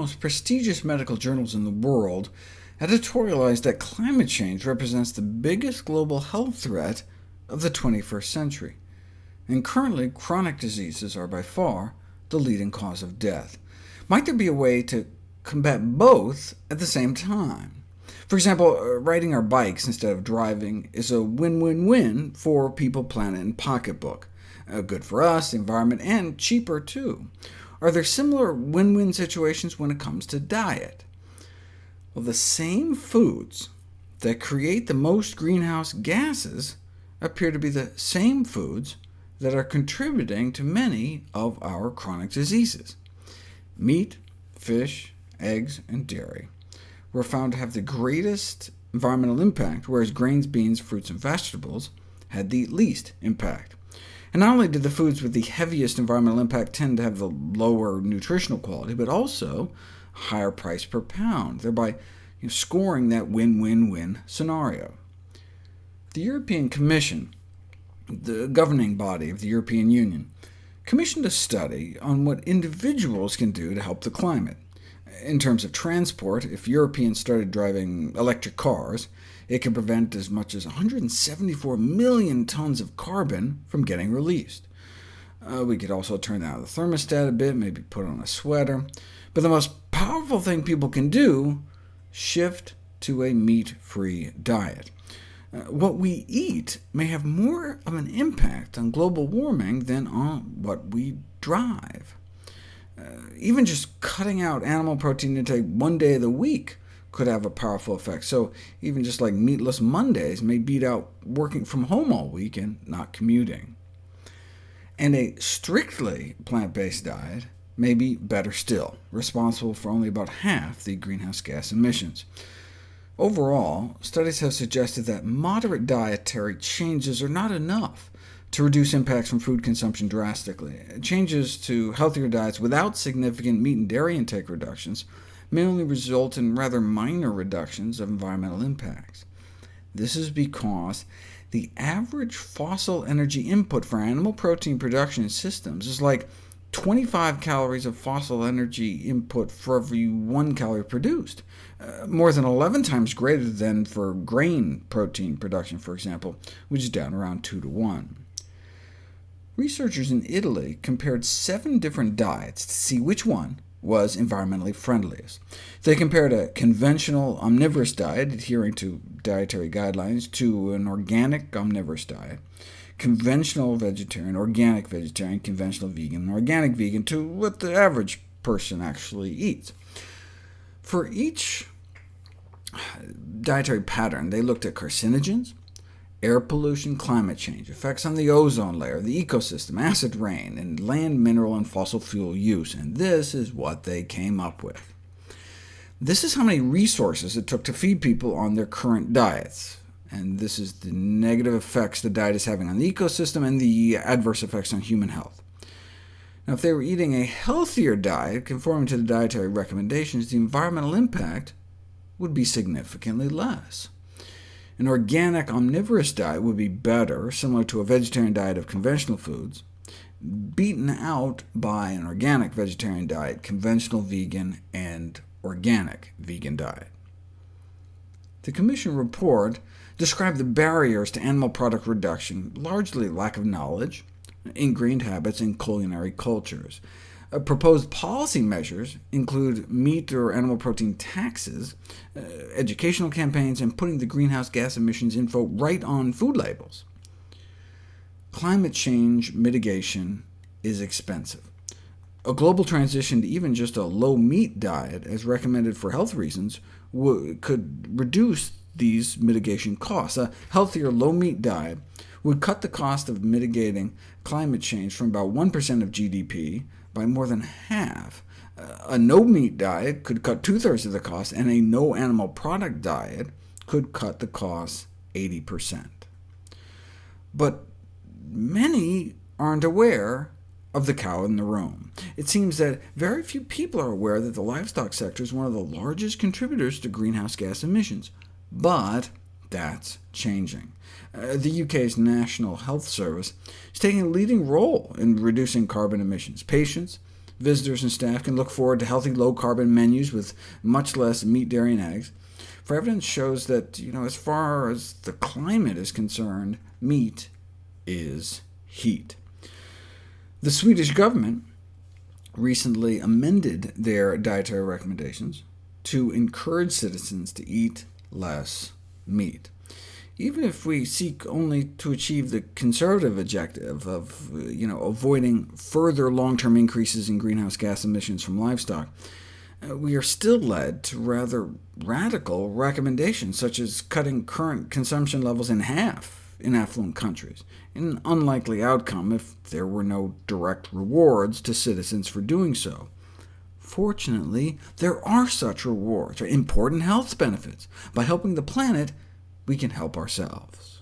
most prestigious medical journals in the world editorialized that climate change represents the biggest global health threat of the 21st century, and currently chronic diseases are by far the leading cause of death. Might there be a way to combat both at the same time? For example, uh, riding our bikes instead of driving is a win-win-win for people, planet, and pocketbook. Uh, good for us, the environment, and cheaper too. Are there similar win-win situations when it comes to diet? Well, the same foods that create the most greenhouse gases appear to be the same foods that are contributing to many of our chronic diseases. Meat, fish, eggs, and dairy were found to have the greatest environmental impact, whereas grains, beans, fruits, and vegetables had the least impact. And not only did the foods with the heaviest environmental impact tend to have the lower nutritional quality, but also higher price per pound, thereby you know, scoring that win-win-win scenario. The European Commission, the governing body of the European Union, commissioned a study on what individuals can do to help the climate. In terms of transport, if Europeans started driving electric cars, it could prevent as much as 174 million tons of carbon from getting released. Uh, we could also turn down the thermostat a bit, maybe put on a sweater. But the most powerful thing people can do, shift to a meat-free diet. Uh, what we eat may have more of an impact on global warming than on what we drive. Uh, even just cutting out animal protein intake one day of the week could have a powerful effect. So even just like meatless Mondays may beat out working from home all week and not commuting. And a strictly plant-based diet may be better still, responsible for only about half the greenhouse gas emissions. Overall, studies have suggested that moderate dietary changes are not enough to reduce impacts from food consumption drastically. Changes to healthier diets without significant meat and dairy intake reductions may only result in rather minor reductions of environmental impacts. This is because the average fossil energy input for animal protein production systems is like 25 calories of fossil energy input for every 1 calorie produced, uh, more than 11 times greater than for grain protein production, for example, which is down around 2 to 1. Researchers in Italy compared seven different diets to see which one was environmentally friendliest. They compared a conventional omnivorous diet, adhering to dietary guidelines, to an organic omnivorous diet, conventional vegetarian, organic vegetarian, conventional vegan, and organic vegan, to what the average person actually eats. For each dietary pattern, they looked at carcinogens, air pollution, climate change, effects on the ozone layer, the ecosystem, acid rain, and land, mineral, and fossil fuel use, and this is what they came up with. This is how many resources it took to feed people on their current diets, and this is the negative effects the diet is having on the ecosystem and the adverse effects on human health. Now, if they were eating a healthier diet, conforming to the dietary recommendations, the environmental impact would be significantly less. An organic omnivorous diet would be better, similar to a vegetarian diet of conventional foods, beaten out by an organic vegetarian diet, conventional vegan, and organic vegan diet. The Commission report described the barriers to animal product reduction, largely lack of knowledge, ingrained habits, and culinary cultures. Uh, proposed policy measures include meat or animal protein taxes, uh, educational campaigns, and putting the greenhouse gas emissions info right on food labels. Climate change mitigation is expensive. A global transition to even just a low-meat diet, as recommended for health reasons, could reduce these mitigation costs. A healthier low-meat diet would cut the cost of mitigating climate change from about 1% of GDP by more than half. Uh, a no-meat diet could cut two-thirds of the cost, and a no-animal product diet could cut the cost 80%. But many aren't aware of the cow in the room. It seems that very few people are aware that the livestock sector is one of the largest contributors to greenhouse gas emissions, but that's changing. Uh, the UK's National Health Service is taking a leading role in reducing carbon emissions. Patients, Visitors and staff can look forward to healthy, low-carbon menus with much less meat, dairy, and eggs. For evidence shows that, you know, as far as the climate is concerned, meat is heat. The Swedish government recently amended their dietary recommendations to encourage citizens to eat less meat. Even if we seek only to achieve the conservative objective of you know, avoiding further long-term increases in greenhouse gas emissions from livestock, uh, we are still led to rather radical recommendations, such as cutting current consumption levels in half in affluent countries, an unlikely outcome if there were no direct rewards to citizens for doing so. Fortunately, there are such rewards, or important health benefits. By helping the planet, we can help ourselves.